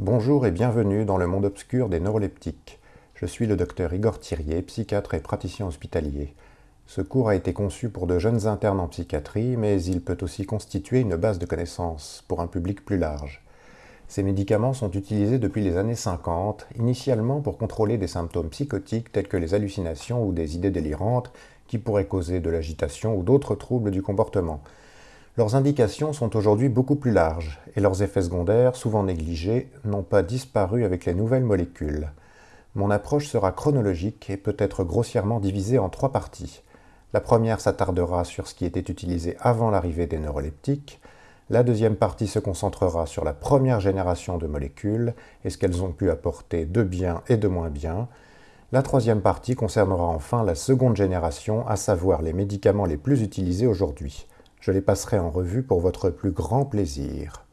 Bonjour et bienvenue dans le monde obscur des neuroleptiques. Je suis le docteur Igor Thirier, psychiatre et praticien hospitalier. Ce cours a été conçu pour de jeunes internes en psychiatrie, mais il peut aussi constituer une base de connaissances pour un public plus large. Ces médicaments sont utilisés depuis les années 50, initialement pour contrôler des symptômes psychotiques tels que les hallucinations ou des idées délirantes qui pourraient causer de l'agitation ou d'autres troubles du comportement. Leurs indications sont aujourd'hui beaucoup plus larges, et leurs effets secondaires, souvent négligés, n'ont pas disparu avec les nouvelles molécules. Mon approche sera chronologique et peut être grossièrement divisée en trois parties. La première s'attardera sur ce qui était utilisé avant l'arrivée des neuroleptiques, la deuxième partie se concentrera sur la première génération de molécules et ce qu'elles ont pu apporter de bien et de moins bien, la troisième partie concernera enfin la seconde génération, à savoir les médicaments les plus utilisés aujourd'hui. Je les passerai en revue pour votre plus grand plaisir.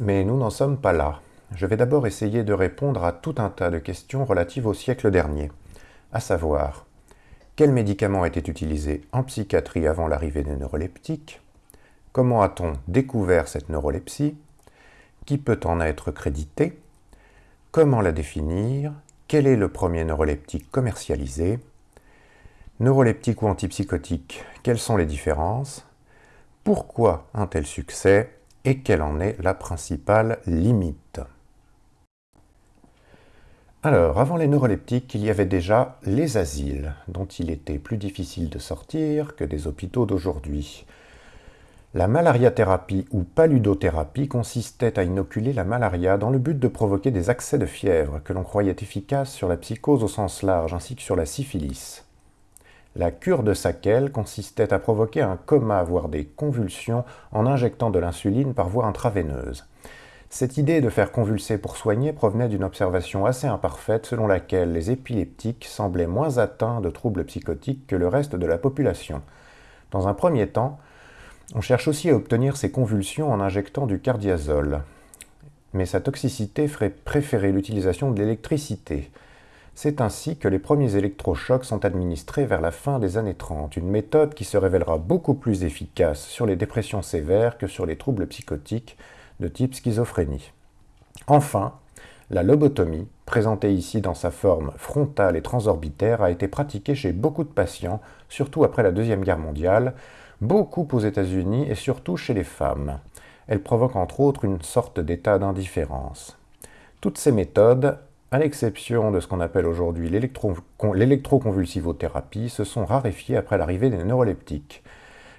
Mais nous n'en sommes pas là. Je vais d'abord essayer de répondre à tout un tas de questions relatives au siècle dernier, à savoir quels médicaments étaient utilisés en psychiatrie avant l'arrivée des neuroleptiques? Comment a-t-on découvert cette neurolepsie? Qui peut en être crédité? Comment la définir? Quel est le premier neuroleptique commercialisé? Neuroleptique ou antipsychotique, quelles sont les différences? Pourquoi un tel succès? Et quelle en est la principale limite? Alors, avant les neuroleptiques, il y avait déjà les asiles, dont il était plus difficile de sortir que des hôpitaux d'aujourd'hui. La malariathérapie ou paludothérapie consistait à inoculer la malaria dans le but de provoquer des accès de fièvre que l'on croyait efficaces sur la psychose au sens large ainsi que sur la syphilis. La cure de Sakel consistait à provoquer un coma, voire des convulsions, en injectant de l'insuline par voie intraveineuse. Cette idée de faire convulser pour soigner provenait d'une observation assez imparfaite selon laquelle les épileptiques semblaient moins atteints de troubles psychotiques que le reste de la population. Dans un premier temps, on cherche aussi à obtenir ces convulsions en injectant du cardiazole. Mais sa toxicité ferait préférer l'utilisation de l'électricité. C'est ainsi que les premiers électrochocs sont administrés vers la fin des années 30, une méthode qui se révélera beaucoup plus efficace sur les dépressions sévères que sur les troubles psychotiques de type schizophrénie. Enfin, la lobotomie, présentée ici dans sa forme frontale et transorbitaire, a été pratiquée chez beaucoup de patients, surtout après la Deuxième Guerre mondiale, beaucoup aux États-Unis et surtout chez les femmes. Elle provoque entre autres une sorte d'état d'indifférence. Toutes ces méthodes à l'exception de ce qu'on appelle aujourd'hui l'électroconvulsivothérapie, se sont raréfiées après l'arrivée des neuroleptiques.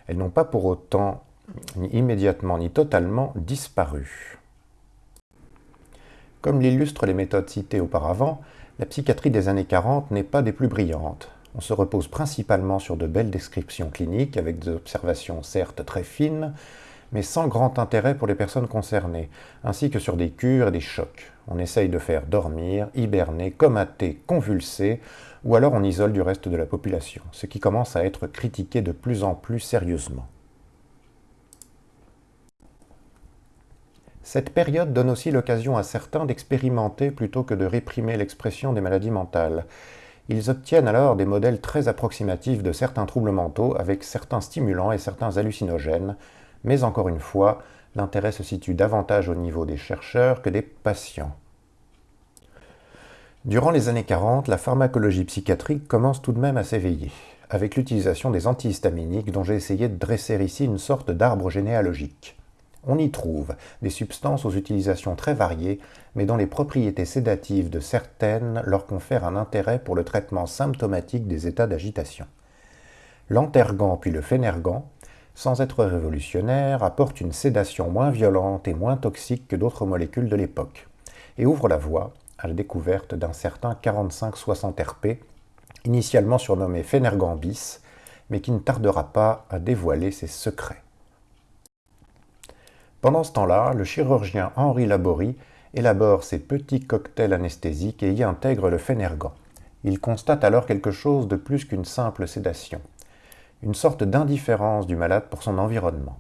Elles n'ont pas pour autant, ni immédiatement ni totalement, disparu. Comme l'illustrent les méthodes citées auparavant, la psychiatrie des années 40 n'est pas des plus brillantes. On se repose principalement sur de belles descriptions cliniques, avec des observations certes très fines, mais sans grand intérêt pour les personnes concernées, ainsi que sur des cures et des chocs. On essaye de faire dormir, hiberner, comater, convulser, ou alors on isole du reste de la population, ce qui commence à être critiqué de plus en plus sérieusement. Cette période donne aussi l'occasion à certains d'expérimenter plutôt que de réprimer l'expression des maladies mentales. Ils obtiennent alors des modèles très approximatifs de certains troubles mentaux avec certains stimulants et certains hallucinogènes, mais encore une fois, l'intérêt se situe davantage au niveau des chercheurs que des patients. Durant les années 40, la pharmacologie psychiatrique commence tout de même à s'éveiller, avec l'utilisation des antihistaminiques dont j'ai essayé de dresser ici une sorte d'arbre généalogique. On y trouve des substances aux utilisations très variées, mais dont les propriétés sédatives de certaines leur confèrent un intérêt pour le traitement symptomatique des états d'agitation. L'antergan puis le phénergan sans être révolutionnaire, apporte une sédation moins violente et moins toxique que d'autres molécules de l'époque, et ouvre la voie à la découverte d'un certain 45-60 RP, initialement surnommé Phénergambis, mais qui ne tardera pas à dévoiler ses secrets. Pendant ce temps-là, le chirurgien Henri Laborie élabore ses petits cocktails anesthésiques et y intègre le Phénergan. Il constate alors quelque chose de plus qu'une simple sédation une sorte d'indifférence du malade pour son environnement.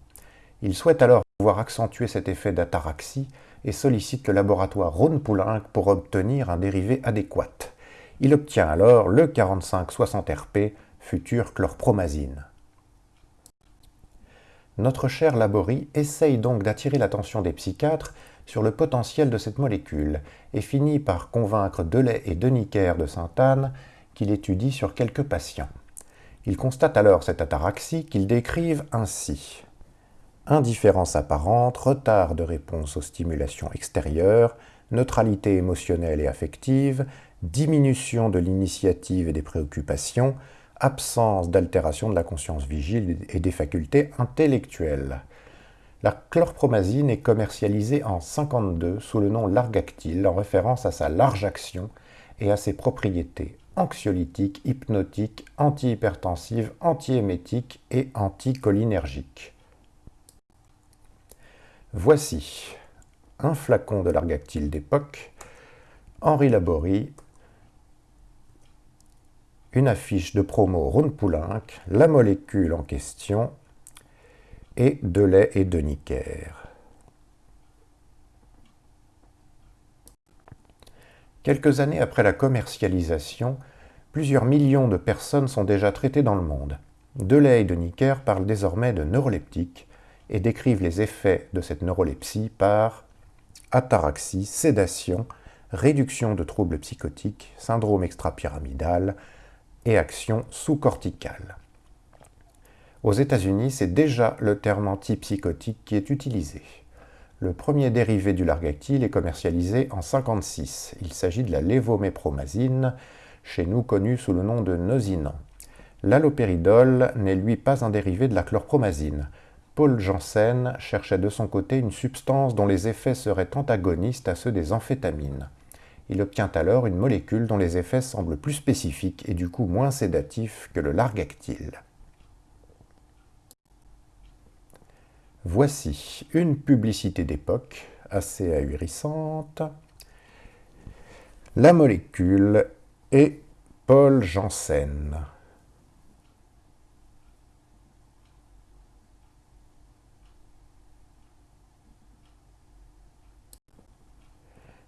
Il souhaite alors pouvoir accentuer cet effet d'ataraxie et sollicite le laboratoire Rhône-Poulenc pour obtenir un dérivé adéquat. Il obtient alors le 45-60 RP, futur chlorpromazine. Notre cher Laborie essaye donc d'attirer l'attention des psychiatres sur le potentiel de cette molécule et finit par convaincre Delay et Deniker de Sainte-Anne qu'il étudie sur quelques patients. Il constate alors cette ataraxie qu'ils décrivent ainsi. Indifférence apparente, retard de réponse aux stimulations extérieures, neutralité émotionnelle et affective, diminution de l'initiative et des préoccupations, absence d'altération de la conscience vigile et des facultés intellectuelles. La chlorpromazine est commercialisée en 52 sous le nom Largactil en référence à sa large action et à ses propriétés anxiolytiques, hypnotiques, antihypertensives, antiémétiques et anticholinergiques. Voici un flacon de Largactil d'époque, Henri Laborie, une affiche de promo Poulenc, la molécule en question et de lait et de Nicker. Quelques années après la commercialisation, plusieurs millions de personnes sont déjà traitées dans le monde. Delay et de Nicker parlent désormais de neuroleptique et décrivent les effets de cette neurolepsie par ataraxie, sédation, réduction de troubles psychotiques, syndrome extrapyramidal et action sous-corticale. Aux États-Unis, c'est déjà le terme antipsychotique qui est utilisé. Le premier dérivé du largactyle est commercialisé en 1956. Il s'agit de la lévomépromazine, chez nous connue sous le nom de Nosinan. L'allopéridol n'est lui pas un dérivé de la chlorpromazine. Paul Janssen cherchait de son côté une substance dont les effets seraient antagonistes à ceux des amphétamines. Il obtient alors une molécule dont les effets semblent plus spécifiques et du coup moins sédatifs que le largactyle. Voici une publicité d'époque assez ahurissante. La molécule est Paul Janssen.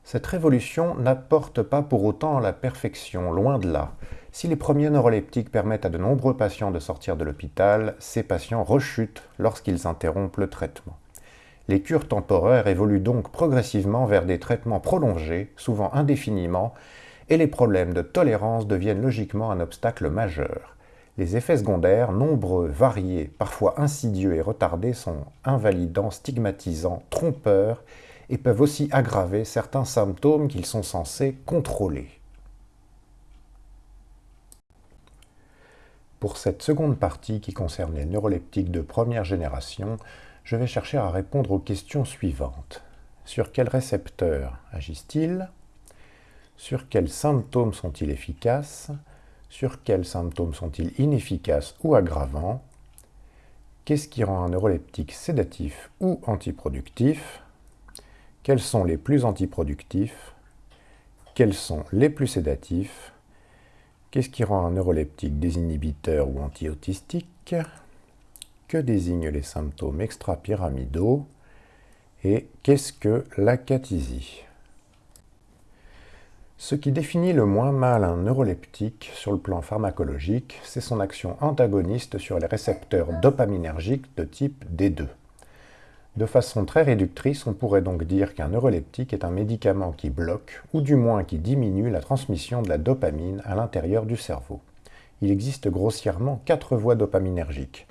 Cette révolution n'apporte pas pour autant la perfection, loin de là. Si les premiers neuroleptiques permettent à de nombreux patients de sortir de l'hôpital, ces patients rechutent lorsqu'ils interrompent le traitement. Les cures temporaires évoluent donc progressivement vers des traitements prolongés, souvent indéfiniment, et les problèmes de tolérance deviennent logiquement un obstacle majeur. Les effets secondaires, nombreux, variés, parfois insidieux et retardés, sont invalidants, stigmatisants, trompeurs, et peuvent aussi aggraver certains symptômes qu'ils sont censés contrôler. Pour cette seconde partie qui concerne les neuroleptiques de première génération, je vais chercher à répondre aux questions suivantes. Sur quels récepteurs agissent-ils? Sur quels symptômes sont-ils efficaces? Sur quels symptômes sont-ils inefficaces ou aggravants? Qu'est-ce qui rend un neuroleptique sédatif ou antiproductif? Quels sont les plus antiproductifs? Quels sont les plus sédatifs? Qu'est-ce qui rend un neuroleptique désinhibiteur ou anti-autistique? Que désignent les symptômes extrapyramidaux? Et qu'est-ce que l'acathisie Ce qui définit le moins mal un neuroleptique sur le plan pharmacologique, c'est son action antagoniste sur les récepteurs dopaminergiques de type D2. De façon très réductrice, on pourrait donc dire qu'un neuroleptique est un médicament qui bloque, ou du moins qui diminue la transmission de la dopamine à l'intérieur du cerveau. Il existe grossièrement quatre voies dopaminergiques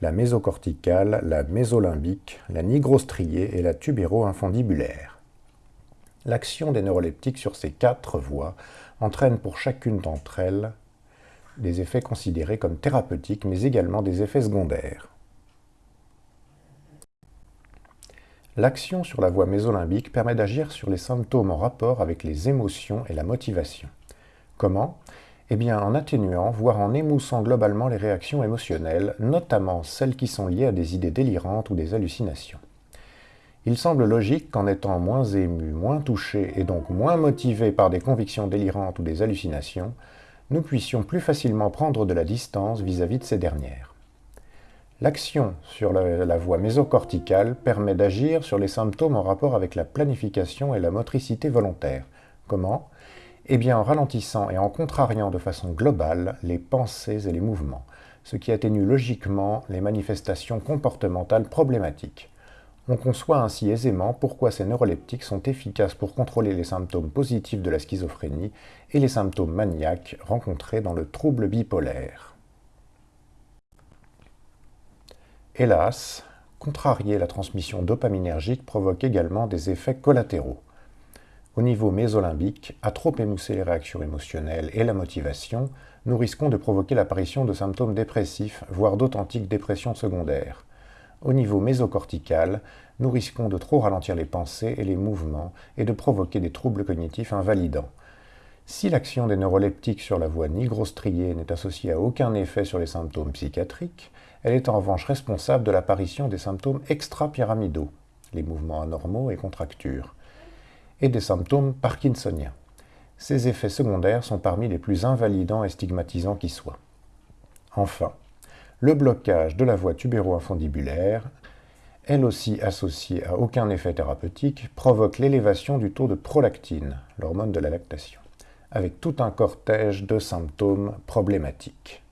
la mésocorticale, la mésolimbique, la nigrostriée et la tubéro-infundibulaire. L'action des neuroleptiques sur ces quatre voies entraîne pour chacune d'entre elles des effets considérés comme thérapeutiques, mais également des effets secondaires. L'action sur la voie mésolimbique permet d'agir sur les symptômes en rapport avec les émotions et la motivation. Comment? Eh bien en atténuant, voire en émoussant globalement les réactions émotionnelles, notamment celles qui sont liées à des idées délirantes ou des hallucinations. Il semble logique qu'en étant moins ému, moins touché et donc moins motivé par des convictions délirantes ou des hallucinations, nous puissions plus facilement prendre de la distance vis-à-vis -vis de ces dernières. L'action sur la, voie mésocorticale permet d'agir sur les symptômes en rapport avec la planification et la motricité volontaire. Comment? Eh bien en ralentissant et en contrariant de façon globale les pensées et les mouvements. ce qui atténue logiquement les manifestations comportementales problématiques. On conçoit ainsi aisément pourquoi ces neuroleptiques sont efficaces pour contrôler les symptômes positifs de la schizophrénie et les symptômes maniaques rencontrés dans le trouble bipolaire. Hélas, contrarier la transmission dopaminergique provoque également des effets collatéraux. Au niveau mésolimbique, à trop émousser les réactions émotionnelles et la motivation, nous risquons de provoquer l'apparition de symptômes dépressifs, voire d'authentiques dépressions secondaires. Au niveau mésocortical, nous risquons de trop ralentir les pensées et les mouvements et de provoquer des troubles cognitifs invalidants. Si l'action des neuroleptiques sur la voie nigrostriée n'est associée à aucun effet sur les symptômes psychiatriques, elle est en revanche responsable de l'apparition des symptômes extra-pyramidaux, les mouvements anormaux et contractures, et des symptômes parkinsoniens. Ces effets secondaires sont parmi les plus invalidants et stigmatisants qui soient. Enfin, le blocage de la voie tubéro-infundibulaire, elle aussi associée à aucun effet thérapeutique, provoque l'élévation du taux de prolactine, l'hormone de la lactation, avec tout un cortège de symptômes problématiques.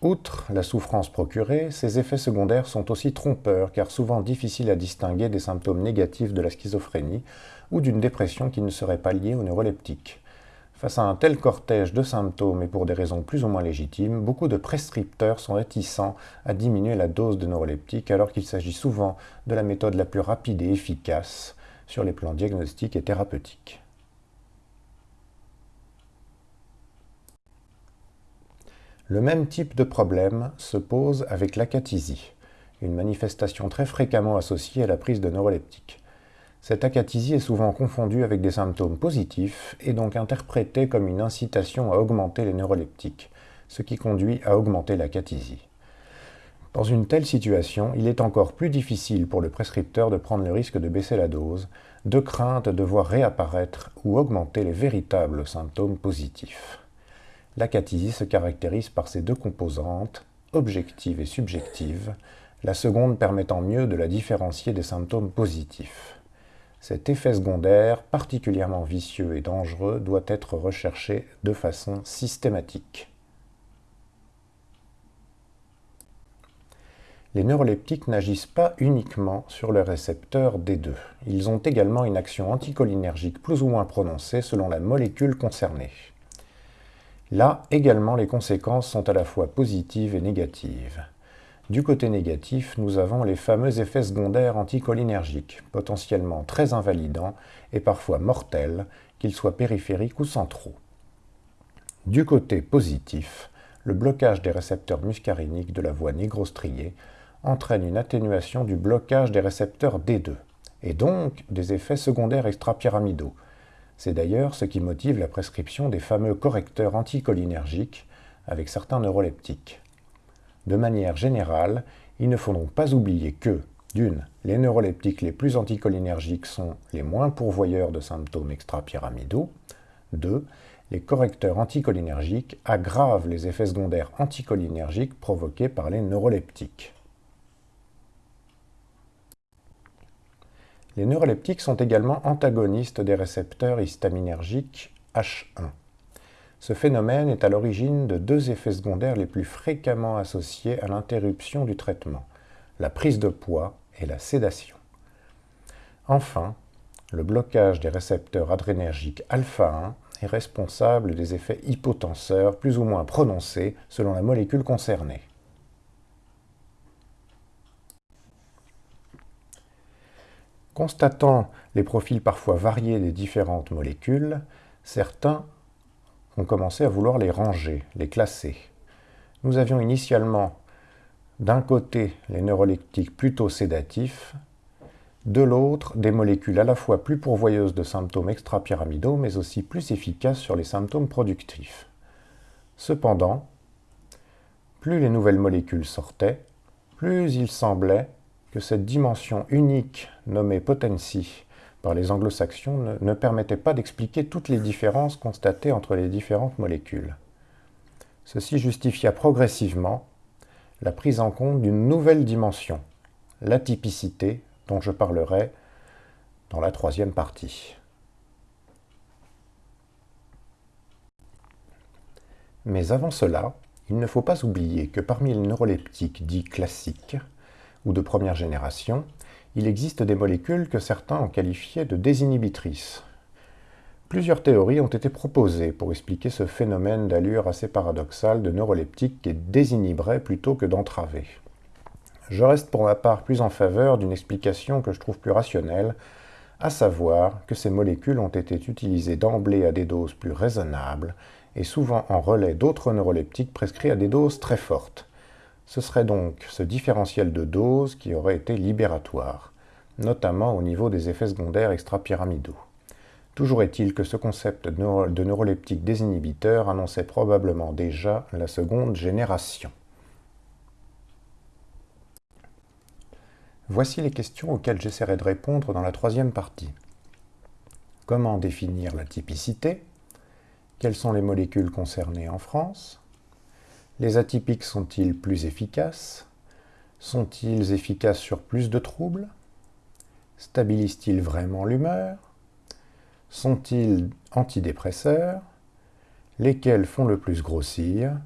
Outre la souffrance procurée, ces effets secondaires sont aussi trompeurs car souvent difficiles à distinguer des symptômes négatifs de la schizophrénie ou d'une dépression qui ne serait pas liée au neuroleptique. Face à un tel cortège de symptômes et pour des raisons plus ou moins légitimes, beaucoup de prescripteurs sont réticents à diminuer la dose de neuroleptique alors qu'il s'agit souvent de la méthode la plus rapide et efficace sur les plans diagnostiques et thérapeutiques. Le même type de problème se pose avec l'acathisie, une manifestation très fréquemment associée à la prise de neuroleptiques. Cette acathisie est souvent confondue avec des symptômes positifs et donc interprétée comme une incitation à augmenter les neuroleptiques, ce qui conduit à augmenter l'acathisie. Dans une telle situation, il est encore plus difficile pour le prescripteur de prendre le risque de baisser la dose, de crainte de voir réapparaître ou augmenter les véritables symptômes positifs. L'acathisie se caractérise par ses deux composantes, objectives et subjectives, la seconde permettant mieux de la différencier des symptômes positifs. Cet effet secondaire, particulièrement vicieux et dangereux, doit être recherché de façon systématique. Les neuroleptiques n'agissent pas uniquement sur le récepteur D2. Ils ont également une action anticholinergique plus ou moins prononcée selon la molécule concernée. Là également, les conséquences sont à la fois positives et négatives. Du côté négatif, nous avons les fameux effets secondaires anticholinergiques, potentiellement très invalidants et parfois mortels, qu'ils soient périphériques ou centraux. Du côté positif, le blocage des récepteurs muscariniques de la voie nigrostriée entraîne une atténuation du blocage des récepteurs D2, et donc des effets secondaires extrapyramidaux, c'est d'ailleurs ce qui motive la prescription des fameux correcteurs anticholinergiques avec certains neuroleptiques. De manière générale, il ne faut donc pas oublier que, d'une, les neuroleptiques les plus anticholinergiques sont les moins pourvoyeurs de symptômes extrapyramidaux, deux, les correcteurs anticholinergiques aggravent les effets secondaires anticholinergiques provoqués par les neuroleptiques. Les neuroleptiques sont également antagonistes des récepteurs histaminergiques H1. Ce phénomène est à l'origine de deux effets secondaires les plus fréquemment associés à l'interruption du traitement, la prise de poids et la sédation. Enfin, le blocage des récepteurs adrénergiques alpha 1 est responsable des effets hypotenseurs plus ou moins prononcés selon la molécule concernée. Constatant les profils parfois variés des différentes molécules, certains ont commencé à vouloir les ranger, les classer. Nous avions initialement d'un côté les neuroleptiques plutôt sédatifs, de l'autre des molécules à la fois plus pourvoyeuses de symptômes extrapyramidaux mais aussi plus efficaces sur les symptômes productifs. Cependant, plus les nouvelles molécules sortaient, plus il semblait que cette dimension unique nommée potency les anglo-saxons ne, permettait pas d'expliquer toutes les différences constatées entre les différentes molécules. Ceci justifia progressivement la prise en compte d'une nouvelle dimension, l'atypicité, dont je parlerai dans la troisième partie. Mais avant cela, il ne faut pas oublier que parmi les neuroleptiques dits classiques, ou de première génération, il existe des molécules que certains ont qualifiées de désinhibitrices. Plusieurs théories ont été proposées pour expliquer ce phénomène d'allure assez paradoxale de neuroleptiques qui désinhiberait plutôt que d'entraver. Je reste pour ma part plus en faveur d'une explication que je trouve plus rationnelle, à savoir que ces molécules ont été utilisées d'emblée à des doses plus raisonnables et souvent en relais d'autres neuroleptiques prescrits à des doses très fortes. Ce serait donc ce différentiel de dose qui aurait été libératoire, notamment au niveau des effets secondaires extrapyramidaux. Toujours est-il que ce concept de neuroleptique désinhibiteur annonçait probablement déjà la seconde génération. Voici les questions auxquelles j'essaierai de répondre dans la troisième partie. Comment définir la typicité? Quelles sont les molécules concernées en France? Les atypiques sont-ils plus efficaces? Sont-ils efficaces sur plus de troubles? Stabilisent-ils vraiment l'humeur? Sont-ils antidépresseurs? Lesquels font le plus grossir?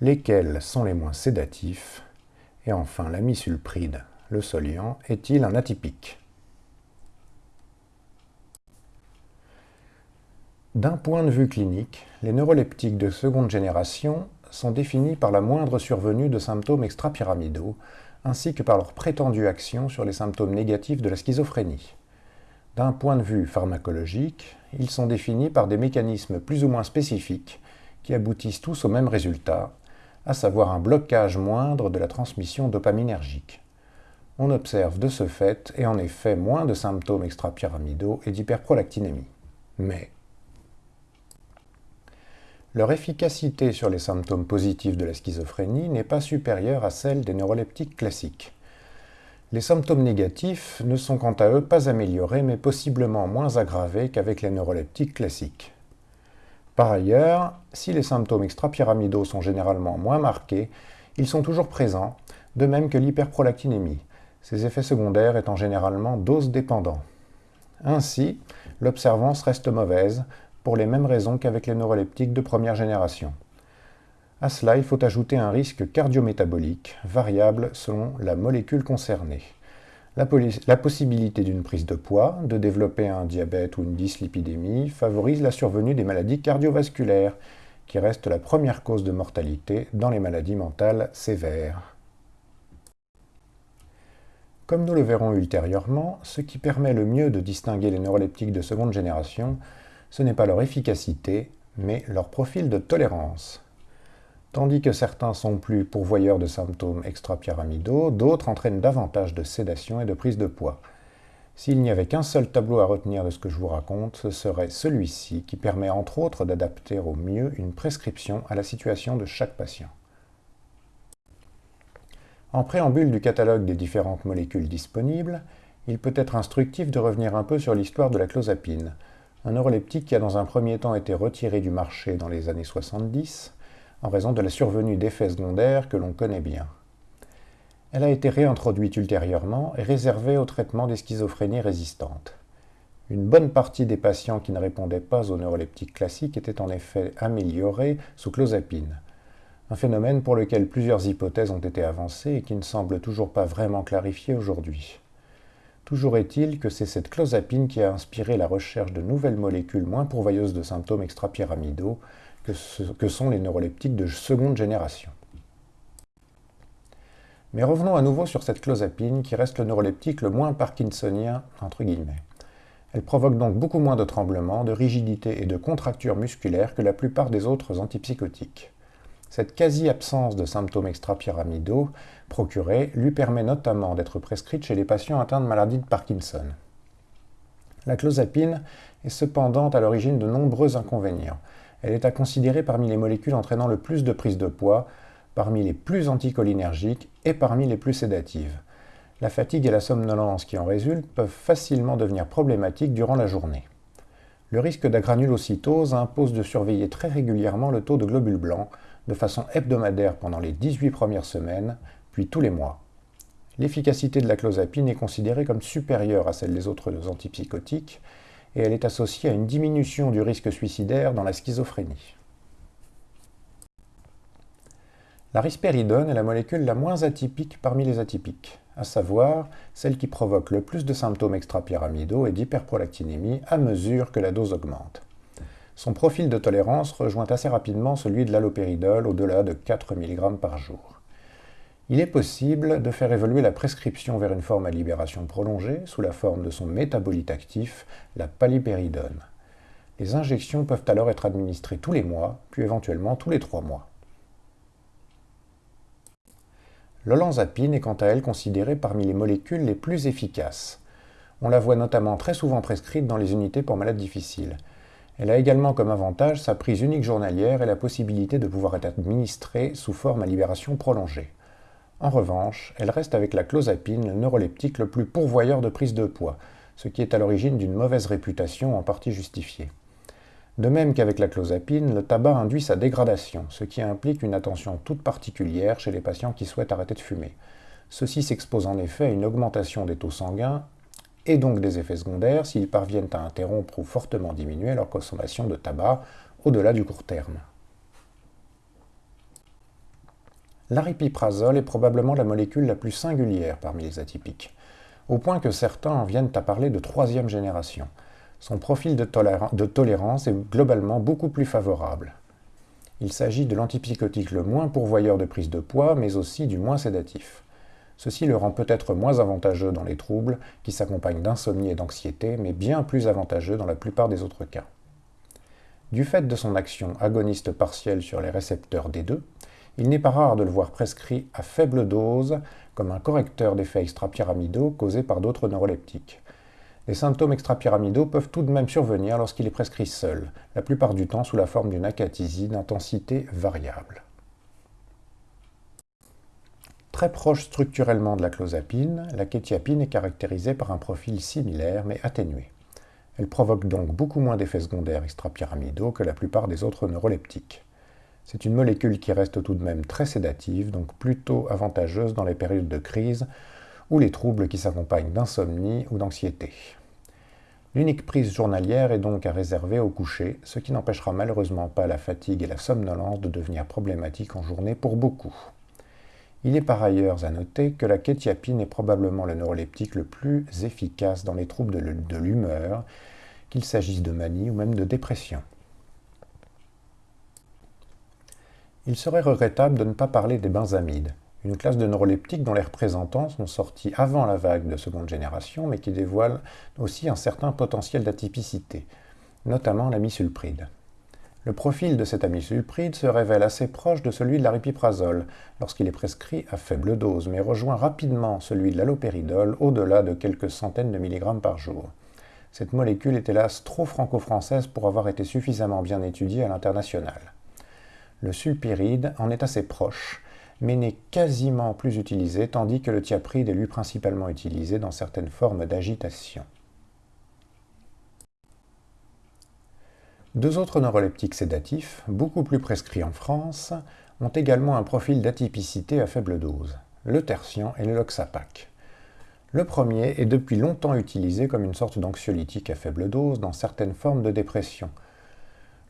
Lesquels sont les moins sédatifs? Et enfin la misulpride le soliant est-il un atypique? D'un point de vue clinique, les neuroleptiques de seconde génération sont définis par la moindre survenue de symptômes extrapyramidaux, ainsi que par leur prétendue action sur les symptômes négatifs de la schizophrénie. D'un point de vue pharmacologique, ils sont définis par des mécanismes plus ou moins spécifiques qui aboutissent tous au même résultat, à savoir un blocage moindre de la transmission dopaminergique on observe de ce fait et en effet moins de symptômes extrapyramidaux et d'hyperprolactinémie. Mais leur efficacité sur les symptômes positifs de la schizophrénie n'est pas supérieure à celle des neuroleptiques classiques. Les symptômes négatifs ne sont quant à eux pas améliorés mais possiblement moins aggravés qu'avec les neuroleptiques classiques. Par ailleurs, si les symptômes extrapyramidaux sont généralement moins marqués, ils sont toujours présents, de même que l'hyperprolactinémie, ces effets secondaires étant généralement dose-dépendants. Ainsi, l'observance reste mauvaise, pour les mêmes raisons qu'avec les neuroleptiques de première génération. À cela, il faut ajouter un risque cardiométabolique, variable selon la molécule concernée. La, la possibilité d'une prise de poids, de développer un diabète ou une dyslipidémie favorise la survenue des maladies cardiovasculaires, qui restent la première cause de mortalité dans les maladies mentales sévères. Comme nous le verrons ultérieurement, ce qui permet le mieux de distinguer les neuroleptiques de seconde génération, ce n'est pas leur efficacité, mais leur profil de tolérance. Tandis que certains sont plus pourvoyeurs de symptômes extrapyramidaux, d'autres entraînent davantage de sédation et de prise de poids. S'il n'y avait qu'un seul tableau à retenir de ce que je vous raconte, ce serait celui-ci qui permet entre autres d'adapter au mieux une prescription à la situation de chaque patient. En préambule du catalogue des différentes molécules disponibles, il peut être instructif de revenir un peu sur l'histoire de la clozapine, un neuroleptique qui a dans un premier temps été retiré du marché dans les années 70 en raison de la survenue d'effets secondaires que l'on connaît bien. Elle a été réintroduite ultérieurement et réservée au traitement des schizophrénies résistantes. Une bonne partie des patients qui ne répondaient pas aux neuroleptiques classiques étaient en effet améliorés sous clozapine, un phénomène pour lequel plusieurs hypothèses ont été avancées et qui ne semble toujours pas vraiment clarifié aujourd'hui. Toujours est-il que c'est cette clozapine qui a inspiré la recherche de nouvelles molécules moins pourvoyeuses de symptômes extrapyramidaux que, que sont les neuroleptiques de seconde génération. Mais revenons à nouveau sur cette clozapine qui reste le neuroleptique le moins parkinsonien. Elle provoque donc beaucoup moins de tremblements, de rigidité et de contractures musculaires que la plupart des autres antipsychotiques. Cette quasi-absence de symptômes extrapyramidaux procurés lui permet notamment d'être prescrite chez les patients atteints de maladie de Parkinson. La clozapine est cependant à l'origine de nombreux inconvénients. Elle est à considérer parmi les molécules entraînant le plus de prise de poids, parmi les plus anticholinergiques et parmi les plus sédatives. La fatigue et la somnolence qui en résultent peuvent facilement devenir problématiques durant la journée. Le risque d'agranulocytose impose de surveiller très régulièrement le taux de globules blancs, de façon hebdomadaire pendant les 18 premières semaines, tous les mois. L'efficacité de la clozapine est considérée comme supérieure à celle des autres antipsychotiques et elle est associée à une diminution du risque suicidaire dans la schizophrénie. La risperidone est la molécule la moins atypique parmi les atypiques, à savoir celle qui provoque le plus de symptômes extrapyramidaux et d'hyperprolactinémie à mesure que la dose augmente. Son profil de tolérance rejoint assez rapidement celui de l'allopéridol au-delà de 4 mg par jour. Il est possible de faire évoluer la prescription vers une forme à libération prolongée sous la forme de son métabolite actif, la palipéridone. Les injections peuvent alors être administrées tous les mois, puis éventuellement tous les trois mois. L'olanzapine est quant à elle considérée parmi les molécules les plus efficaces. On la voit notamment très souvent prescrite dans les unités pour malades difficiles. Elle a également comme avantage sa prise unique journalière et la possibilité de pouvoir être administrée sous forme à libération prolongée. En revanche, elle reste avec la clozapine le neuroleptique le plus pourvoyeur de prise de poids, ce qui est à l'origine d'une mauvaise réputation en partie justifiée. De même qu'avec la clozapine, le tabac induit sa dégradation, ce qui implique une attention toute particulière chez les patients qui souhaitent arrêter de fumer. Ceux-ci s'exposent en effet à une augmentation des taux sanguins et donc des effets secondaires s'ils parviennent à interrompre ou fortement diminuer leur consommation de tabac au-delà du court terme. L'aripiprazole est probablement la molécule la plus singulière parmi les atypiques, au point que certains en viennent à parler de troisième génération. Son profil de, tolérance est globalement beaucoup plus favorable. Il s'agit de l'antipsychotique le moins pourvoyeur de prise de poids, mais aussi du moins sédatif. Ceci le rend peut-être moins avantageux dans les troubles qui s'accompagnent d'insomnie et d'anxiété, mais bien plus avantageux dans la plupart des autres cas. Du fait de son action agoniste partielle sur les récepteurs D2, il n'est pas rare de le voir prescrit à faible dose comme un correcteur d'effets extrapyramidaux causés par d'autres neuroleptiques. Les symptômes extrapyramidaux peuvent tout de même survenir lorsqu'il est prescrit seul, la plupart du temps sous la forme d'une acathysie d'intensité variable. Très proche structurellement de la clozapine, la kétiapine est caractérisée par un profil similaire mais atténué. Elle provoque donc beaucoup moins d'effets secondaires extrapyramidaux que la plupart des autres neuroleptiques. C'est une molécule qui reste tout de même très sédative, donc plutôt avantageuse dans les périodes de crise ou les troubles qui s'accompagnent d'insomnie ou d'anxiété. L'unique prise journalière est donc à réserver au coucher, ce qui n'empêchera malheureusement pas la fatigue et la somnolence de devenir problématiques en journée pour beaucoup. Il est par ailleurs à noter que la kétiapine est probablement le neuroleptique le plus efficace dans les troubles de l'humeur, qu'il s'agisse de manie ou même de dépression. Il serait regrettable de ne pas parler des benzamides, une classe de neuroleptiques dont les représentants sont sortis avant la vague de seconde génération, mais qui dévoilent aussi un certain potentiel d'atypicité, notamment l'amisulpride. Le profil de cet amisulpride se révèle assez proche de celui de l'aripiprazole lorsqu'il est prescrit à faible dose, mais rejoint rapidement celui de l'allopéridol au-delà de quelques centaines de milligrammes par jour. Cette molécule est hélas trop franco-française pour avoir été suffisamment bien étudiée à l'international. Le sulpiride en est assez proche, mais n'est quasiment plus utilisé, tandis que le thiapride est lui principalement utilisé dans certaines formes d'agitation. Deux autres neuroleptiques sédatifs, beaucoup plus prescrits en France, ont également un profil d'atypicité à faible dose, le tertian et le loxapac. Le premier est depuis longtemps utilisé comme une sorte d'anxiolytique à faible dose dans certaines formes de dépression.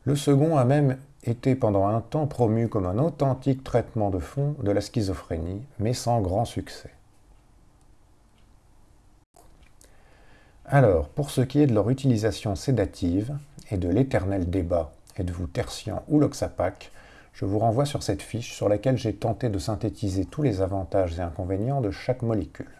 Le second a même été pendant un temps promu comme un authentique traitement de fond de la schizophrénie, mais sans grand succès. Alors, pour ce qui est de leur utilisation sédative, et de l'éternel débat êtes-vous tertian ou loxapac, je vous renvoie sur cette fiche sur laquelle j'ai tenté de synthétiser tous les avantages et inconvénients de chaque molécule.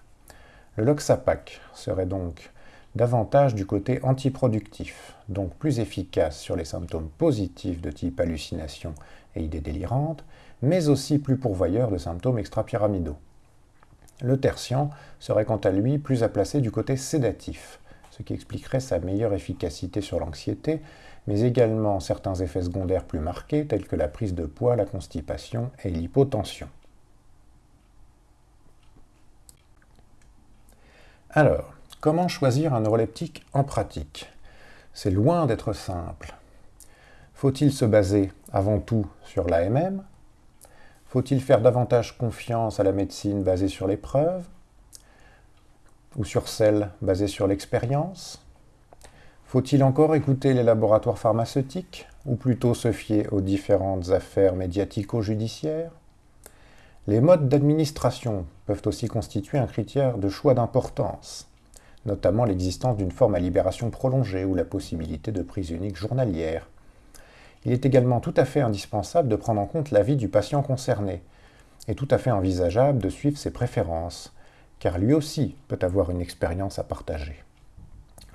Le loxapac serait donc davantage du côté antiproductif, donc plus efficace sur les symptômes positifs de type hallucination et idées délirantes, mais aussi plus pourvoyeur de symptômes extrapyramidaux. Le tertian serait quant à lui plus à placer du côté sédatif, ce qui expliquerait sa meilleure efficacité sur l'anxiété, mais également certains effets secondaires plus marqués tels que la prise de poids, la constipation et l'hypotension. Alors, comment choisir un neuroleptique en pratique? C'est loin d'être simple. Faut-il se baser avant tout sur l'AMM Faut-il faire davantage confiance à la médecine basée sur les preuves ou sur celle basée sur l'expérience? Faut-il encore écouter les laboratoires pharmaceutiques? Ou plutôt se fier aux différentes affaires médiatico-judiciaires? Les modes d'administration peuvent aussi constituer un critère de choix d'importance, notamment l'existence d'une forme à libération prolongée ou la possibilité de prise unique journalière. Il est également tout à fait indispensable de prendre en compte l'avis du patient concerné, et tout à fait envisageable de suivre ses préférences, car lui aussi peut avoir une expérience à partager.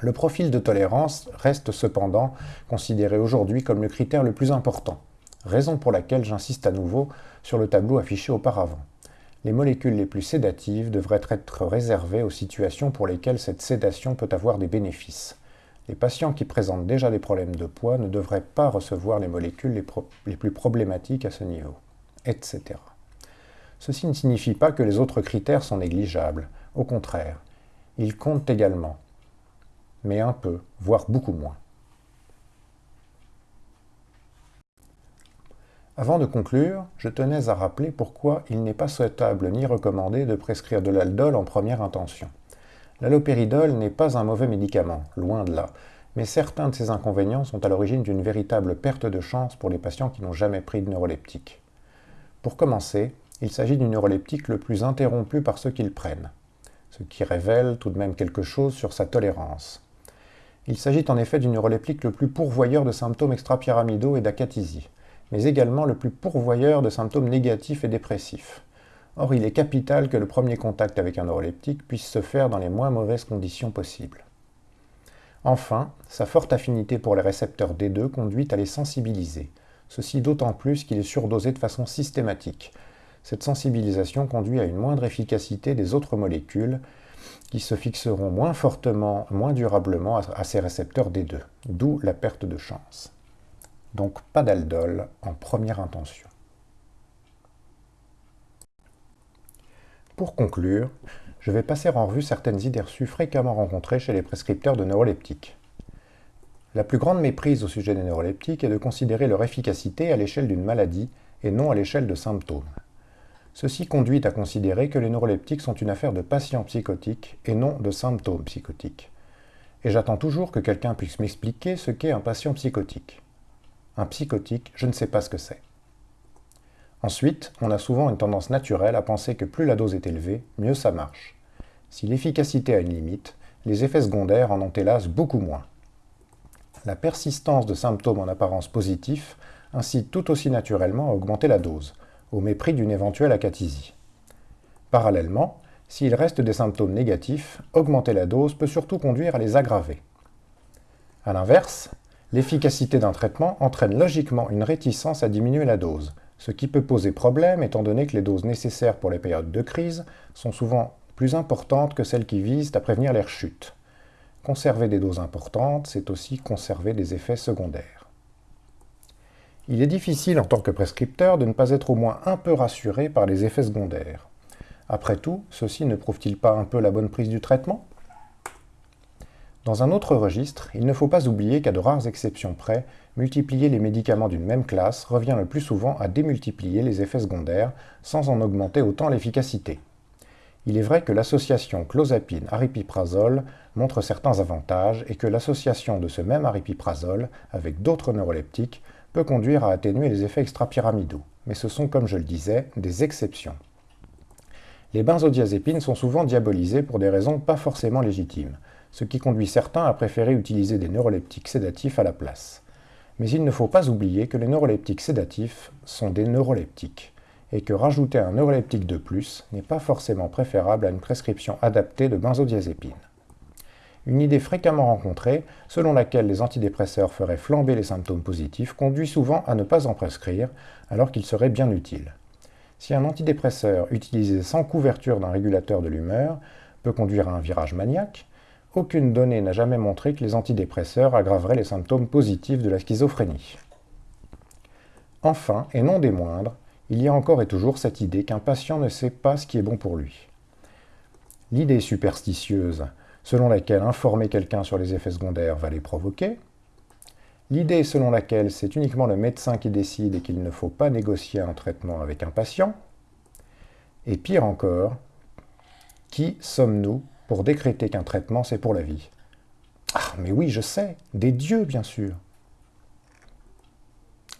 Le profil de tolérance reste cependant considéré aujourd'hui comme le critère le plus important, raison pour laquelle j'insiste à nouveau sur le tableau affiché auparavant. Les molécules les plus sédatives devraient être réservées aux situations pour lesquelles cette sédation peut avoir des bénéfices. Les patients qui présentent déjà des problèmes de poids ne devraient pas recevoir les molécules les, plus problématiques à ce niveau, etc. Ceci ne signifie pas que les autres critères sont négligeables. Au contraire, ils comptent également, mais un peu, voire beaucoup moins. Avant de conclure, je tenais à rappeler pourquoi il n'est pas souhaitable ni recommandé de prescrire de l'aldol en première intention. L'allopéridol n'est pas un mauvais médicament, loin de là, mais certains de ses inconvénients sont à l'origine d'une véritable perte de chance pour les patients qui n'ont jamais pris de neuroleptique. Pour commencer, il s'agit du neuroleptique le plus interrompu par ceux qui le prennent, ce qui révèle tout de même quelque chose sur sa tolérance. Il s'agit en effet du neuroleptique le plus pourvoyeur de symptômes extrapyramidaux et d'acathisie, mais également le plus pourvoyeur de symptômes négatifs et dépressifs. Or, il est capital que le premier contact avec un neuroleptique puisse se faire dans les moins mauvaises conditions possibles. Enfin, sa forte affinité pour les récepteurs D2 conduit à les sensibiliser, ceci d'autant plus qu'il est surdosé de façon systématique, cette sensibilisation conduit à une moindre efficacité des autres molécules qui se fixeront moins fortement, moins durablement à ces récepteurs D2, d'où la perte de chance. Donc pas d'aldol en première intention. Pour conclure, je vais passer en revue certaines idées reçues fréquemment rencontrées chez les prescripteurs de neuroleptiques. La plus grande méprise au sujet des neuroleptiques est de considérer leur efficacité à l'échelle d'une maladie et non à l'échelle de symptômes. Ceci conduit à considérer que les neuroleptiques sont une affaire de patients psychotiques et non de symptômes psychotiques. Et j'attends toujours que quelqu'un puisse m'expliquer ce qu'est un patient psychotique. Un psychotique, je ne sais pas ce que c'est. Ensuite, on a souvent une tendance naturelle à penser que plus la dose est élevée, mieux ça marche. Si l'efficacité a une limite, les effets secondaires en ont hélas beaucoup moins. La persistance de symptômes en apparence positifs incite tout aussi naturellement à augmenter la dose, au mépris d'une éventuelle acathisie. Parallèlement, s'il reste des symptômes négatifs, augmenter la dose peut surtout conduire à les aggraver. A l'inverse, l'efficacité d'un traitement entraîne logiquement une réticence à diminuer la dose, ce qui peut poser problème étant donné que les doses nécessaires pour les périodes de crise sont souvent plus importantes que celles qui visent à prévenir les rechutes. Conserver des doses importantes, c'est aussi conserver des effets secondaires. Il est difficile en tant que prescripteur de ne pas être au moins un peu rassuré par les effets secondaires. Après tout, ceci ne prouve-t-il pas un peu la bonne prise du traitement? Dans un autre registre, il ne faut pas oublier qu'à de rares exceptions près, multiplier les médicaments d'une même classe revient le plus souvent à démultiplier les effets secondaires sans en augmenter autant l'efficacité. Il est vrai que l'association clozapine-aripiprazole montre certains avantages et que l'association de ce même aripiprazole avec d'autres neuroleptiques peut conduire à atténuer les effets extrapyramidaux, mais ce sont, comme je le disais, des exceptions. Les benzodiazépines sont souvent diabolisées pour des raisons pas forcément légitimes, ce qui conduit certains à préférer utiliser des neuroleptiques sédatifs à la place. Mais il ne faut pas oublier que les neuroleptiques sédatifs sont des neuroleptiques, et que rajouter un neuroleptique de plus n'est pas forcément préférable à une prescription adaptée de benzodiazépines. Une idée fréquemment rencontrée, selon laquelle les antidépresseurs feraient flamber les symptômes positifs, conduit souvent à ne pas en prescrire, alors qu'il serait bien utile. Si un antidépresseur utilisé sans couverture d'un régulateur de l'humeur peut conduire à un virage maniaque, aucune donnée n'a jamais montré que les antidépresseurs aggraveraient les symptômes positifs de la schizophrénie. Enfin, et non des moindres, il y a encore et toujours cette idée qu'un patient ne sait pas ce qui est bon pour lui. L'idée superstitieuse selon laquelle informer quelqu'un sur les effets secondaires va les provoquer, l'idée selon laquelle c'est uniquement le médecin qui décide et qu'il ne faut pas négocier un traitement avec un patient, et pire encore, qui sommes-nous pour décréter qu'un traitement c'est pour la vie Ah, mais oui, je sais, des dieux bien sûr.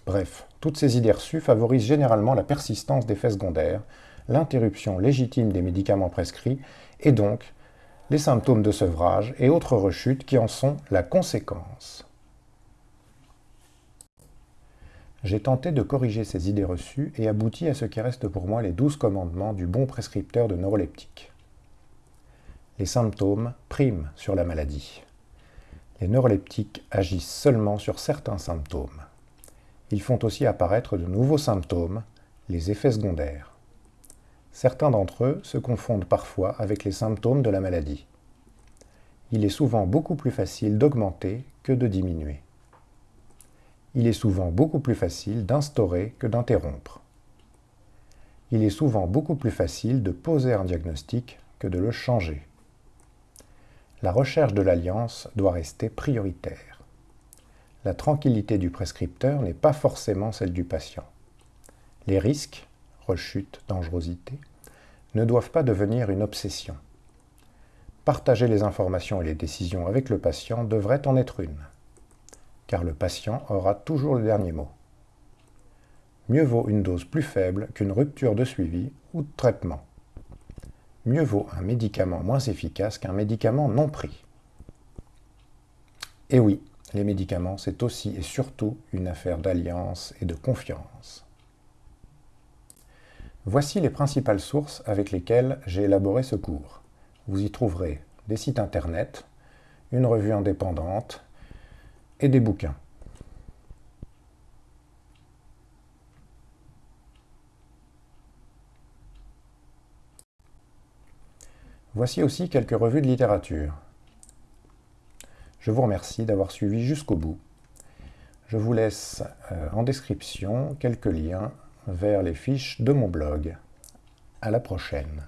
Bref, toutes ces idées reçues favorisent généralement la persistance d'effets secondaires, l'interruption légitime des médicaments prescrits et donc les symptômes de sevrage et autres rechutes qui en sont la conséquence. J'ai tenté de corriger ces idées reçues et abouti à ce qui reste pour moi les douze commandements du bon prescripteur de neuroleptiques. Les symptômes priment sur la maladie. Les neuroleptiques agissent seulement sur certains symptômes. Ils font aussi apparaître de nouveaux symptômes, les effets secondaires. Certains d'entre eux se confondent parfois avec les symptômes de la maladie. Il est souvent beaucoup plus facile d'augmenter que de diminuer. Il est souvent beaucoup plus facile d'instaurer que d'interrompre. Il est souvent beaucoup plus facile de poser un diagnostic que de le changer. La recherche de l'alliance doit rester prioritaire. La tranquillité du prescripteur n'est pas forcément celle du patient. Les risques, rechute, dangerosité, ne doivent pas devenir une obsession. Partager les informations et les décisions avec le patient devrait en être une, car le patient aura toujours le dernier mot. Mieux vaut une dose plus faible qu'une rupture de suivi ou de traitement. Mieux vaut un médicament moins efficace qu'un médicament non pris. Et oui, les médicaments, c'est aussi et surtout une affaire d'alliance et de confiance. Voici les principales sources avec lesquelles j'ai élaboré ce cours. Vous y trouverez des sites internet, une revue indépendante et des bouquins. Voici aussi quelques revues de littérature. Je vous remercie d'avoir suivi jusqu'au bout. Je vous laisse euh, en description quelques liens vers les fiches de mon blog. À la prochaine.